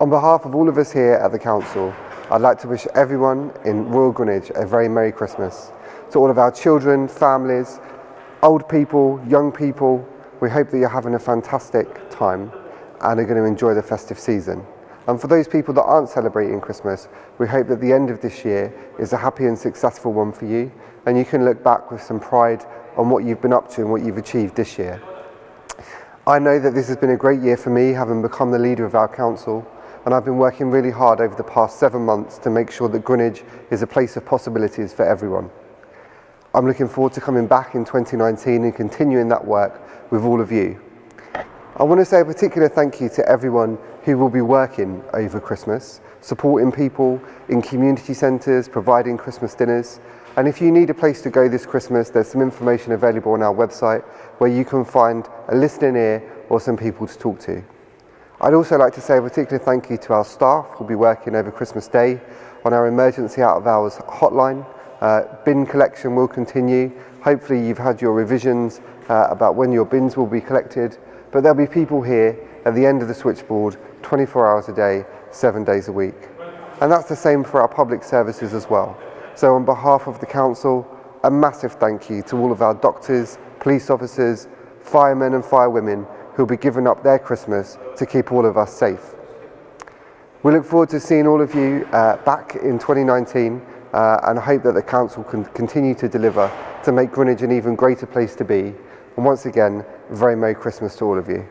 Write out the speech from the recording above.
On behalf of all of us here at the Council, I'd like to wish everyone in Royal Greenwich a very Merry Christmas. To all of our children, families, old people, young people, we hope that you're having a fantastic time and are going to enjoy the festive season. And for those people that aren't celebrating Christmas, we hope that the end of this year is a happy and successful one for you and you can look back with some pride on what you've been up to and what you've achieved this year. I know that this has been a great year for me, having become the leader of our council, and I've been working really hard over the past seven months to make sure that Greenwich is a place of possibilities for everyone. I'm looking forward to coming back in 2019 and continuing that work with all of you. I want to say a particular thank you to everyone who will be working over Christmas, supporting people in community centres, providing Christmas dinners, and if you need a place to go this Christmas, there's some information available on our website where you can find a listening ear or some people to talk to. I'd also like to say a particular thank you to our staff who'll be working over Christmas Day on our emergency out of hours hotline. Uh, bin collection will continue. Hopefully you've had your revisions uh, about when your bins will be collected, but there'll be people here at the end of the switchboard 24 hours a day, seven days a week. And that's the same for our public services as well. So on behalf of the Council, a massive thank you to all of our doctors, police officers, firemen and firewomen who'll be giving up their Christmas to keep all of us safe. We look forward to seeing all of you uh, back in 2019 uh, and hope that the Council can continue to deliver to make Greenwich an even greater place to be. And once again, very Merry Christmas to all of you.